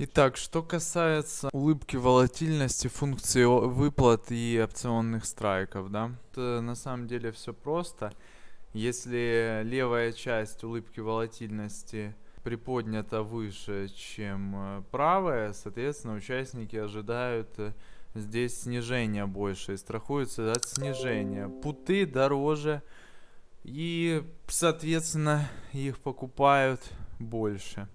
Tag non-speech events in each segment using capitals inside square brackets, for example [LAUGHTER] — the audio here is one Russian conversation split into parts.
Итак, что касается улыбки волатильности, функции выплат и опционных страйков, да, то на самом деле все просто. Если левая часть улыбки волатильности приподнята выше, чем э, правая, соответственно, участники ожидают э, здесь снижения больше и страхуются от снижения. Путы дороже и, соответственно, их покупают больше.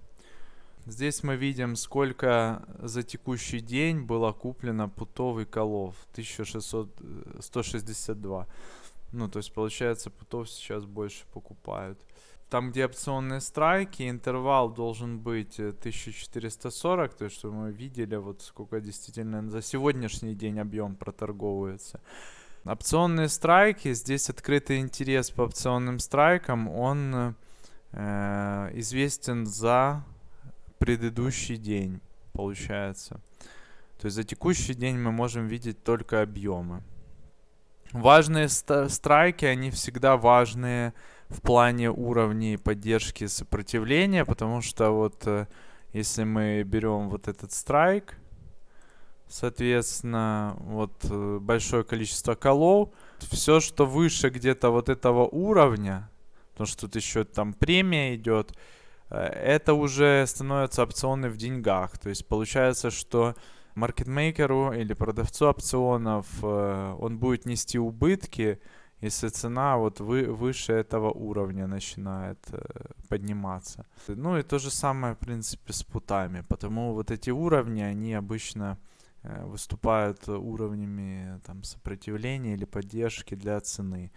Здесь мы видим, сколько за текущий день было куплено путов и колов. 1600, 162. Ну, то есть, получается, путов сейчас больше покупают. Там, где опционные страйки, интервал должен быть 1440, то есть, мы видели, вот сколько действительно за сегодняшний день объем проторговывается. Опционные страйки, здесь открытый интерес по опционным страйкам, он э, известен за предыдущий день, получается. То есть за текущий день мы можем видеть только объемы. Важные страйки, они всегда важные в плане уровней поддержки сопротивления, потому что вот э, если мы берем вот этот страйк, соответственно, вот э, большое количество колов, все, что выше где-то вот этого уровня, потому что тут еще там премия идет, это уже становится опционы в деньгах. То есть получается, что маркетмейкеру или продавцу опционов э, он будет нести убытки, если цена вот вы, выше этого уровня начинает э, подниматься. Ну и то же самое, в принципе, с путами. Потому вот эти уровни, они обычно выступают уровнями там, сопротивления или поддержки для цены.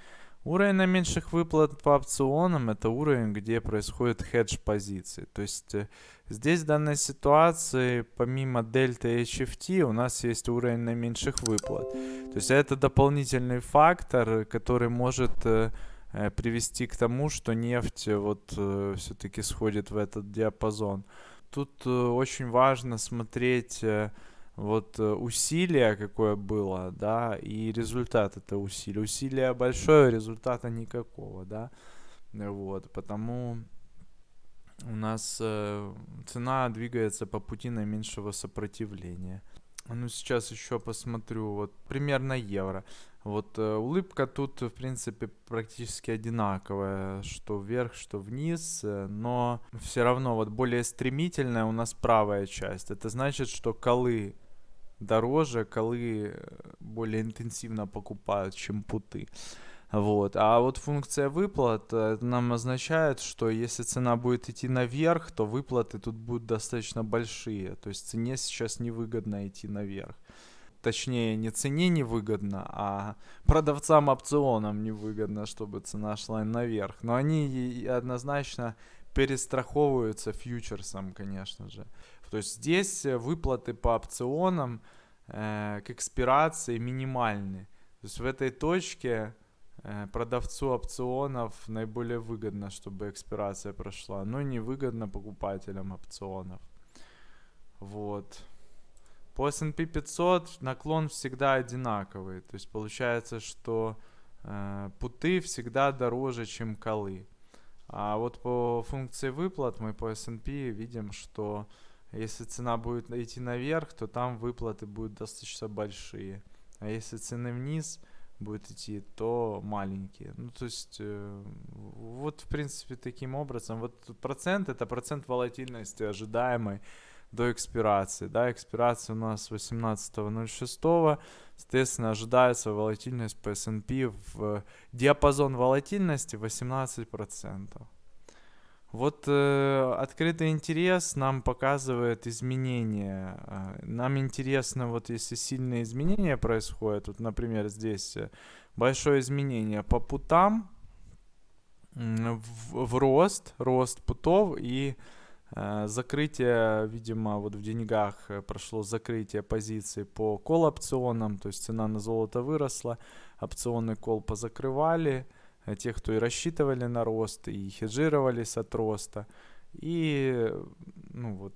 Уровень наименьших выплат по опционам это уровень, где происходит хедж позиции. То есть э, здесь в данной ситуации помимо дельта и HFT у нас есть уровень наименьших выплат. То есть это дополнительный фактор, который может э, э, привести к тому, что нефть вот все-таки сходит в этот диапазон. Тут очень важно смотреть вот э, усилие какое было, да, и результат это усилие. Усилие большое, результата никакого, да, вот, потому у нас э, цена двигается по пути наименьшего сопротивления. Ну, сейчас еще посмотрю, вот, примерно евро. Вот э, улыбка тут, в принципе, практически одинаковая, что вверх, что вниз, э, но все равно вот более стремительная у нас правая часть. Это значит, что колы дороже, колы э, более интенсивно покупают, чем путы. Вот. А вот функция выплат э, нам означает, что если цена будет идти наверх, то выплаты тут будут достаточно большие. То есть цене сейчас невыгодно идти наверх. Точнее, не цене невыгодно, а продавцам опционам невыгодно, чтобы цена шла наверх. Но они однозначно перестраховываются фьючерсом, конечно же. То есть здесь э, выплаты по опционам э, к экспирации минимальны. То есть в этой точке э, продавцу опционов наиболее выгодно, чтобы экспирация прошла, но невыгодно покупателям опционов. Вот. По S&P 500 наклон всегда одинаковый. То есть получается, что э, путы всегда дороже, чем колы. А вот по функции выплат мы по S&P видим, что если цена будет идти наверх, то там выплаты будут достаточно большие. А если цены вниз будет идти, то маленькие. Ну, то есть, э, вот, в принципе, таким образом. Вот процент, это процент волатильности ожидаемой до экспирации. Да, экспирация у нас 18.06. Соответственно, ожидается волатильность по S&P в диапазон волатильности 18%. Вот э, открытый интерес нам показывает изменения. Э, нам интересно, вот если сильные изменения происходят, вот, например, здесь э, большое изменение по путам в, в рост, рост путов и закрытие, видимо, вот в деньгах э, прошло закрытие позиций по кол опционам, то есть цена на золото выросла, опционный кол позакрывали, Э, те, кто и рассчитывали на рост, и хеджировались от роста. И, ну вот,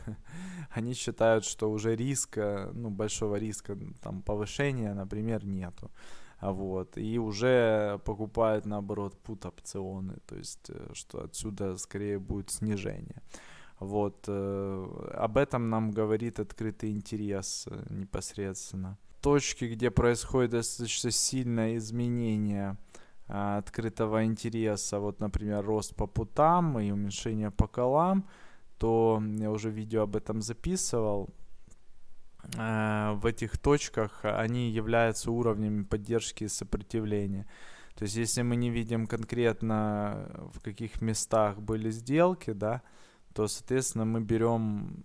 [LAUGHS] они считают, что уже риска, ну, большого риска, там, повышения, например, нету. Вот, и уже покупают, наоборот, пут опционы, то есть, э, что отсюда скорее будет снижение. Вот, э, об этом нам говорит открытый интерес э, непосредственно. Точки, где происходит достаточно сильное изменение э, открытого интереса, вот, например, рост по путам и уменьшение по колам, то я уже видео об этом записывал. Э, в этих точках они являются уровнями поддержки и сопротивления. То есть, если мы не видим конкретно, в каких местах были сделки, да, то, соответственно, мы берем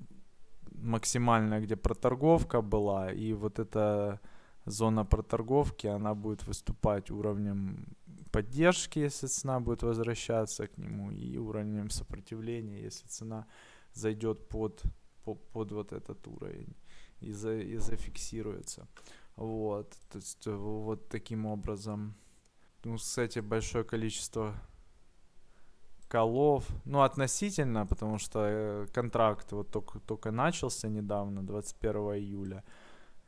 максимально, где проторговка была, и вот эта зона проторговки, она будет выступать уровнем поддержки, если цена будет возвращаться к нему, и уровнем сопротивления, если цена зайдет под, под, вот этот уровень и, за, и зафиксируется. Вот, то есть вот таким образом. Ну, кстати, большое количество колов, ну, относительно, потому что э, контракт вот только, только начался недавно, 21 июля.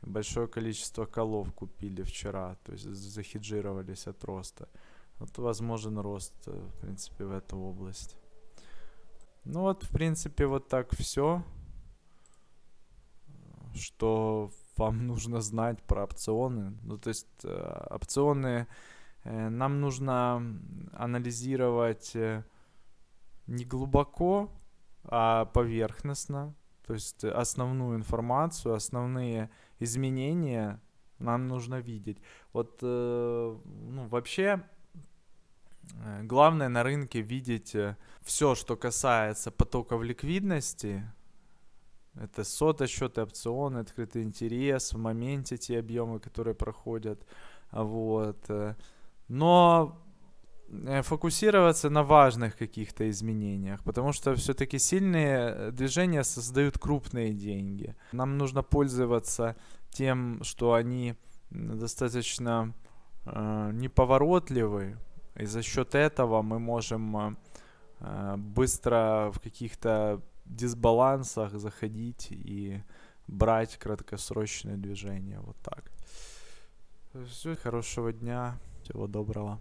Большое количество колов купили вчера, то есть захеджировались от роста. Вот возможен рост, э, в принципе, в эту область. Ну вот, в принципе, вот так все, что вам [LAUGHS] нужно знать про опционы. Ну, то есть э, опционы э, нам нужно анализировать э, не глубоко, а поверхностно. То есть основную информацию, основные изменения нам нужно видеть. Вот ну, вообще главное на рынке видеть все, что касается потоков ликвидности. Это сота, счеты, опционы, открытый интерес, в моменте те объемы, которые проходят. Вот. Э. Но Э, фокусироваться на важных каких-то изменениях, потому что все-таки сильные э, движения создают крупные деньги. Нам нужно пользоваться тем, что они достаточно э, неповоротливы, и за счет этого мы можем э, быстро в каких-то дисбалансах заходить и брать краткосрочные движения. Вот так. Все, хорошего дня, всего доброго.